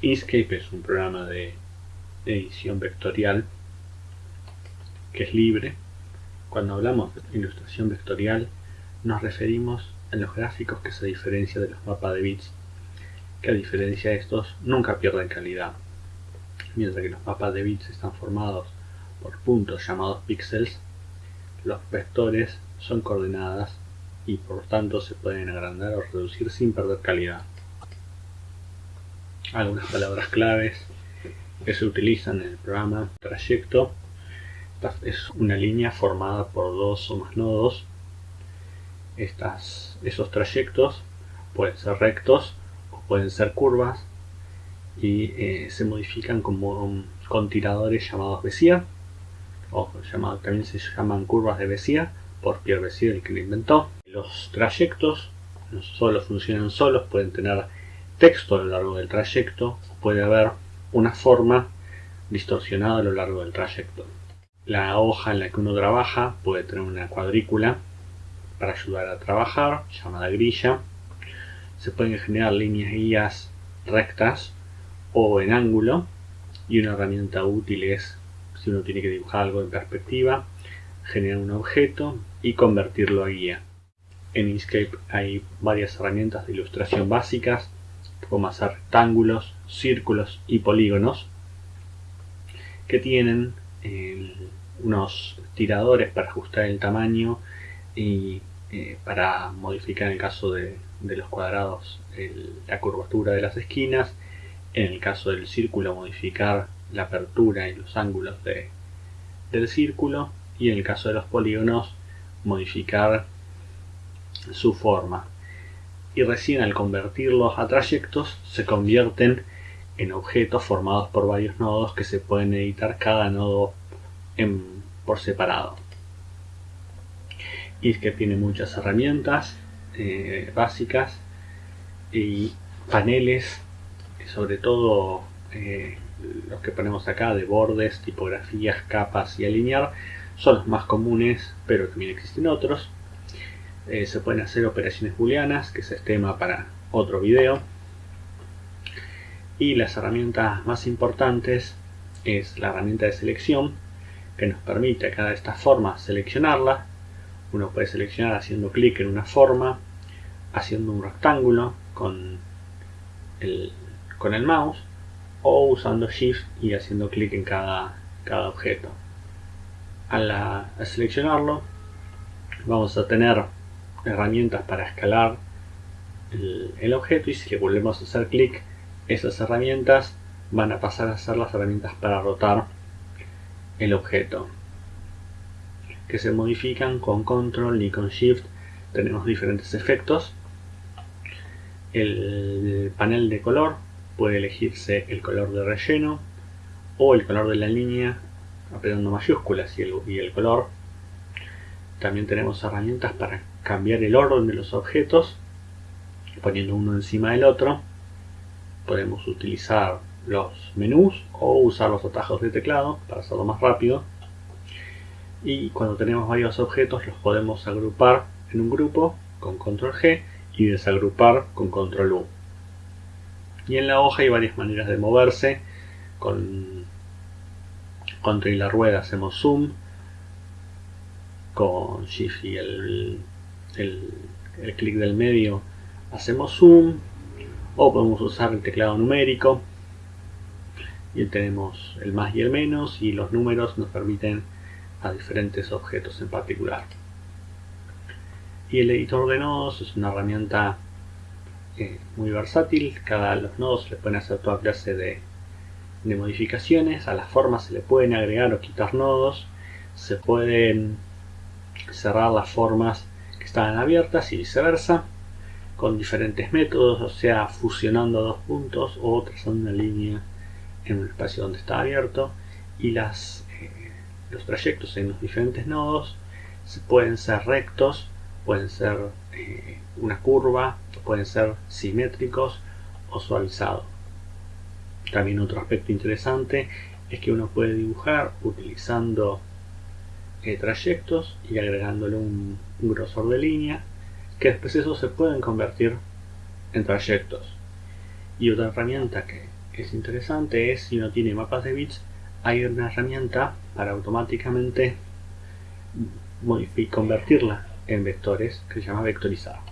Inkscape es un programa de edición vectorial que es libre. Cuando hablamos de ilustración vectorial nos referimos a los gráficos que se diferencian de los mapas de bits, que a diferencia de estos nunca pierden calidad. Mientras que los mapas de bits están formados por puntos llamados píxeles, los vectores son coordenadas y por tanto se pueden agrandar o reducir sin perder calidad algunas palabras claves que se utilizan en el programa trayecto. Es una línea formada por dos o más nodos. Estas, esos trayectos pueden ser rectos o pueden ser curvas y eh, se modifican como con tiradores llamados Bézier o también se llaman curvas de Bézier por Pierre Bézier el que lo inventó. Los trayectos solo funcionan solos pueden tener texto a lo largo del trayecto, puede haber una forma distorsionada a lo largo del trayecto. La hoja en la que uno trabaja puede tener una cuadrícula para ayudar a trabajar, llamada grilla. Se pueden generar líneas guías rectas o en ángulo y una herramienta útil es, si uno tiene que dibujar algo en perspectiva, generar un objeto y convertirlo a guía. En Inkscape hay varias herramientas de ilustración básicas como hacer rectángulos, círculos y polígonos que tienen eh, unos tiradores para ajustar el tamaño y eh, para modificar en el caso de, los cuadrados la curvatura de las esquinas, en el caso del círculo modificar la apertura y los ángulos del círculo. Y en el caso de los polígonos modificar su forma y recién al convertirlos a trayectos se convierten en objetos formados por varios nodos que se pueden editar cada nodo por separado. Y es que tiene muchas herramientas eh, básicas y paneles, sobre todo eh, los que ponemos acá de bordes, tipografías, capas y alinear, son los más comunes, pero también existen otros. Eh, se pueden hacer operaciones booleanas, que es tema para otro video. Y las herramientas más importantes es la herramienta de selección, que nos permite a cada de estas formas seleccionarla. Uno puede seleccionar haciendo clic en una forma, haciendo un rectángulo con el, con el mouse, o usando Shift y haciendo clic en cada, cada objeto. Al seleccionarlo, vamos a tener herramientas para escalar el, objeto y si le volvemos a hacer clic esas herramientas van a pasar a ser las herramientas para rotar el objeto que se modifican con control y con shift. Tenemos diferentes efectos. El panel de color puede elegirse el color de relleno o el color de la línea apretando mayúsculas y el, y el color. También tenemos herramientas para cambiar el orden de los objetos poniendo uno encima del otro podemos utilizar los menús o usar los atajos de teclado para hacerlo más rápido. Y cuando tenemos varios objetos los podemos agrupar en un grupo con control G y desagrupar con control U. Y en la hoja hay varias maneras de moverse. Con contra y la rueda hacemos zoom. Con shift y el el, clic del medio hacemos zoom o podemos usar el teclado numérico y tenemos el más y el menos y los números nos permiten a diferentes objetos en particular. Y el editor de nodos es una herramienta eh, muy versátil cada los nodos le pueden hacer toda clase de, de modificaciones a las formas se le pueden agregar o quitar nodos se pueden cerrar las formas están abiertas y viceversa con diferentes métodos, o sea, fusionando dos puntos o trazando una línea en un espacio donde está abierto y las, eh, los trayectos en los diferentes nodos pueden ser rectos, pueden ser eh, una curva, pueden ser simétricos o suavizados. También otro aspecto interesante es que uno puede dibujar utilizando eh, trayectos y agregándole un, grosor de línea que después esos se pueden convertir en trayectos y otra herramienta que es interesante es si no tiene mapas de bits, hay una herramienta para automáticamente convertirla en vectores que se llama vectorizar.